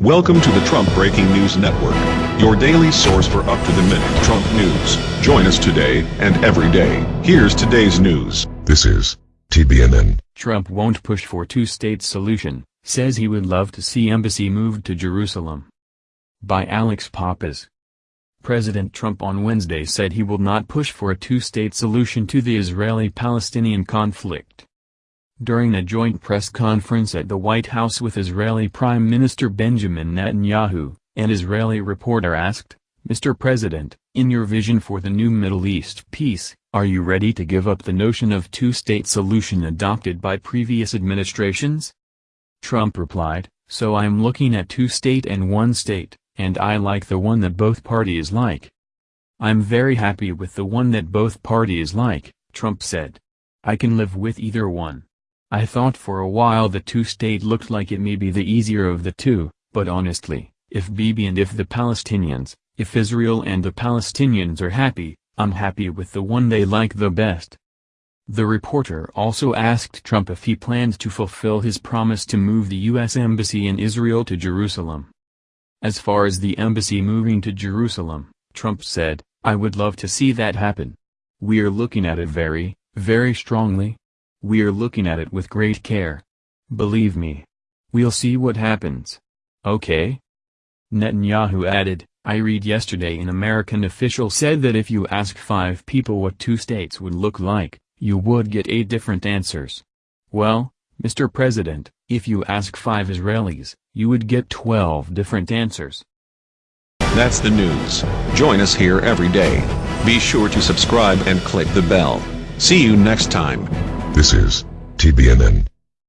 Welcome to the Trump Breaking News Network, your daily source for up-to-the-minute Trump news. Join us today and every day. Here's today's news. This is TBNN. Trump won't push for two-state solution, says he would love to see embassy moved to Jerusalem. By Alex Pappas. President Trump on Wednesday said he will not push for a two-state solution to the Israeli-Palestinian conflict. During a joint press conference at the White House with Israeli Prime Minister Benjamin Netanyahu, an Israeli reporter asked, Mr. President, in your vision for the new Middle East peace, are you ready to give up the notion of two-state solution adopted by previous administrations? Trump replied, so I'm looking at two-state and one-state, and I like the one that both parties like. I'm very happy with the one that both parties like, Trump said. I can live with either one. I thought for a while the two-state looked like it may be the easier of the two, but honestly, if Bibi and if the Palestinians, if Israel and the Palestinians are happy, I'm happy with the one they like the best. The reporter also asked Trump if he plans to fulfill his promise to move the U.S. Embassy in Israel to Jerusalem. As far as the embassy moving to Jerusalem, Trump said, I would love to see that happen. We're looking at it very, very strongly, we're looking at it with great care. Believe me. We'll see what happens. Okay? Netanyahu added, I read yesterday an American official said that if you ask five people what two states would look like, you would get eight different answers. Well, Mr. President, if you ask five Israelis, you would get 12 different answers. That's the news. Join us here every day. Be sure to subscribe and click the bell. See you next time. This is TBNN.